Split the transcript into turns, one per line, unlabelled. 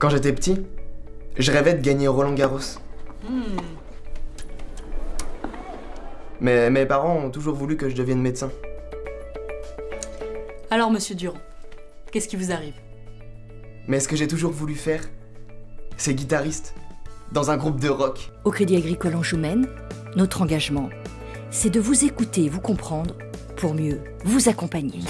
Quand j'étais petit, je rêvais de gagner Roland Garros. Hmm. Mais mes parents ont toujours voulu que je devienne médecin.
Alors, monsieur Durand, qu'est-ce qui vous arrive?
Mais ce que j'ai toujours voulu faire, c'est guitariste. Dans un groupe de rock.
Au Crédit Agricole en Anjoumen, notre engagement, c'est de vous écouter et vous comprendre pour mieux vous accompagner.